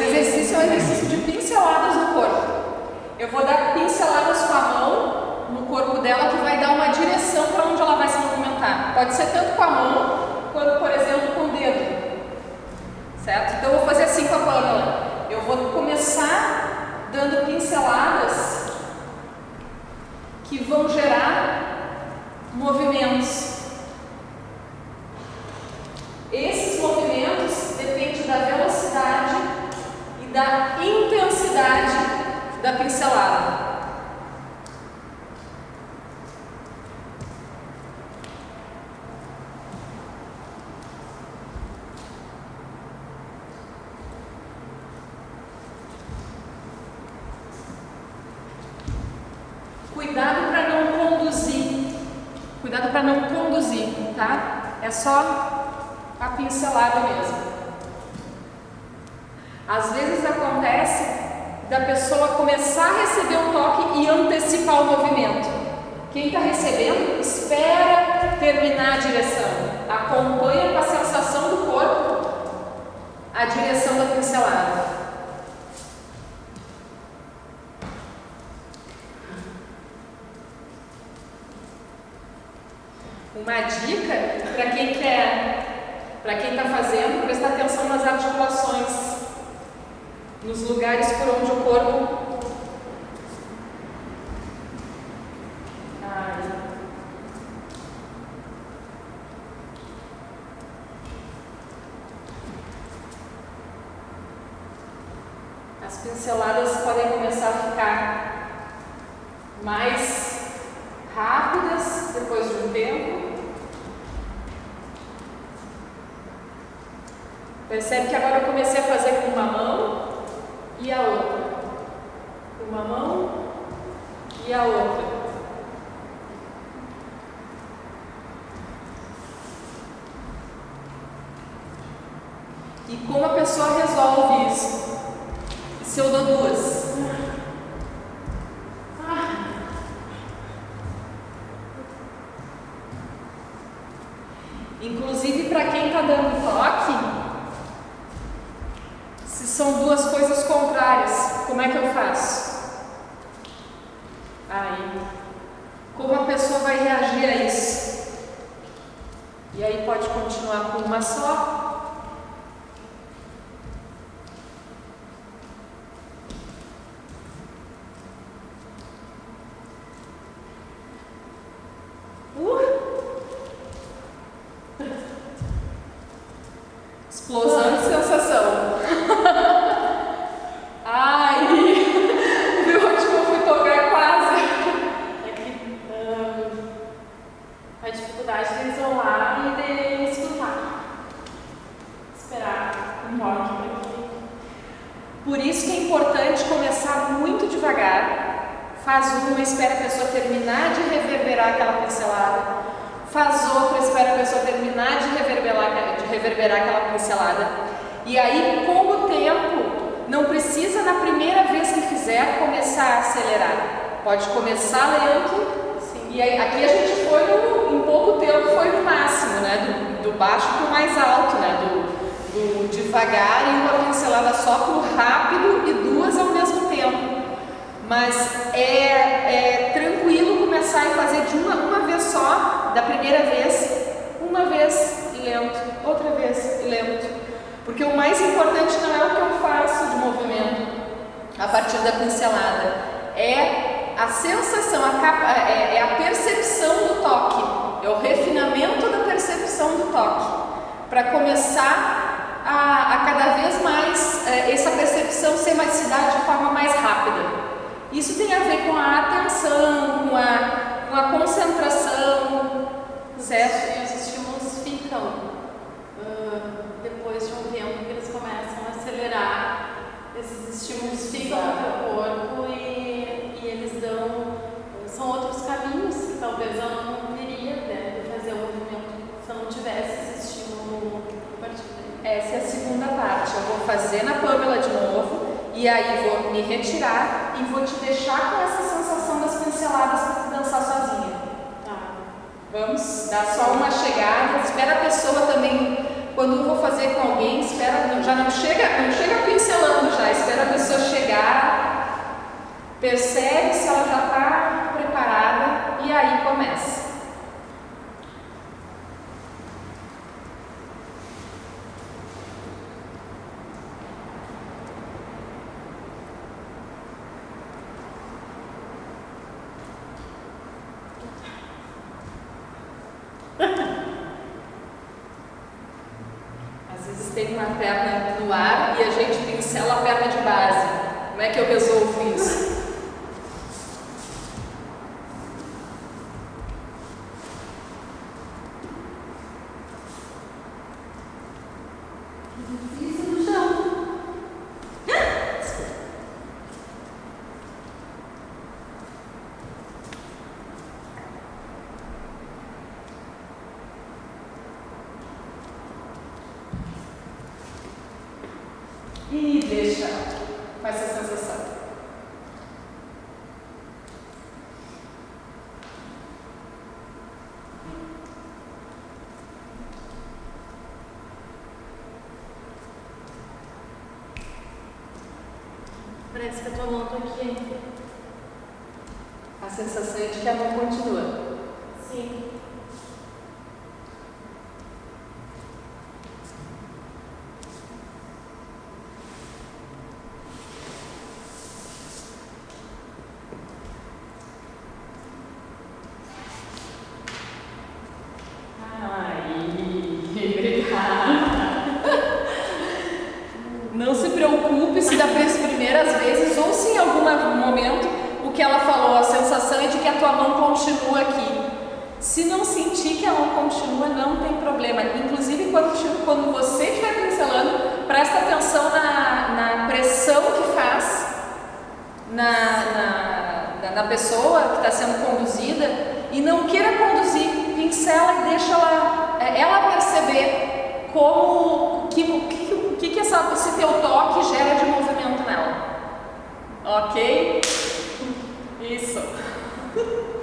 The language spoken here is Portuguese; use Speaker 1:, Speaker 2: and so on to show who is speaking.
Speaker 1: Esse exercício é um exercício de pinceladas no corpo. Eu vou dar pinceladas com a mão no corpo dela que vai dar uma direção para onde ela vai se movimentar. Pode ser tanto com a mão quanto, por exemplo, com o dedo. Certo? Então eu vou fazer assim com a Pamela. Eu vou começar dando pinceladas que vão gerar movimentos. Esses movimentos dependem da velocidade e da intensidade da pincelada. Cuidado para não conduzir. Cuidado para não conduzir, tá? É só a pincelada mesmo. Às vezes acontece da pessoa começar a receber o toque e antecipar o movimento. Quem está recebendo, espera terminar a direção. Acompanha com a sensação do corpo a direção da pincelada. Uma dica para quem quer, para quem está fazendo, prestar atenção nas articulações, nos lugares por onde o corpo Ai. As pinceladas podem começar a ficar mais rápidas depois de um tempo. Percebe que agora eu comecei a fazer com uma mão e a outra. Uma mão e a outra. E como a pessoa resolve isso? Se eu dou duas? Inclusive para quem está dando toque, se são duas coisas contrárias, como é que eu faço? Aí, como a pessoa vai reagir a isso? E aí pode continuar com uma só, Explosão de sensação. Ai, viu onde eu fui tocar quase?
Speaker 2: É que hum, a dificuldade de isolar e de escutar. Esperar um toque para que.
Speaker 1: Por isso que é importante começar muito devagar. Faz uma, espera a pessoa terminar de reverberar aquela pincelada. Faz outra, espera a pessoa terminar de reverberar, de reverberar aquela pincelada. E aí, com o tempo, não precisa na primeira vez que fizer começar a acelerar. Pode começar lento.
Speaker 2: Sim.
Speaker 1: E aí, aqui a gente foi no, em pouco tempo, foi no máximo, né? Do, do baixo para o mais alto, né? Do, do devagar e uma pincelada só para o rápido e duas ao mesmo tempo. Mas é, é tranquilo começar e fazer de uma, uma vez só, da primeira vez, uma vez e lento, outra vez e lento. Porque o mais importante não é o que eu faço de movimento a partir da pincelada, é a sensação, a capa, é, é a percepção do toque, é o refinamento da percepção do toque, para começar a, a, cada vez mais é, essa percepção ser mais se dar de forma mais rápida. Isso tem a ver com a atenção, com a, com a concentração, certo?
Speaker 2: E os estímulos ficam uh, depois de um tempo que eles começam a acelerar. Esses estímulos ficam no teu corpo e, e eles dão. São outros caminhos que talvez eu não teria né, de fazer o movimento se eu não tivesse esse estímulo a partir daí.
Speaker 1: Essa é a segunda parte. Eu vou fazer na Pamela de novo e aí vou me retirar e vou te deixar com essa sensação das pinceladas para dançar sozinha.
Speaker 2: Tá.
Speaker 1: Vamos dar só uma chegada, espera a pessoa também, quando eu vou fazer com alguém, espera, já não chega, não chega pincelando já, espera a pessoa chegar, percebe se ela já está preparada e aí começa. Tem uma perna no ar e a gente pincela a perna de base. Como é que eu resolvo isso?
Speaker 2: Isso no chão.
Speaker 1: E deixa com essa sensação.
Speaker 2: Parece que a tua mão tá aqui ainda.
Speaker 1: A sensação é de que a mão continua.
Speaker 2: Sim.
Speaker 1: Ai, obrigada. Não se preocupe se das primeiras vezes ou se em algum momento o que ela falou, a sensação é de que a tua mão continua aqui. Se não sentir que a mão continua, não tem problema. Inclusive, quando, quando você estiver pincelando, presta atenção na, na pressão que faz na, na, na pessoa que está sendo conduzida e não queira conduzir, pincela e deixa ela, ela perceber como que, que, que, que essa, esse teu toque gera de movimento. Ok? Isso.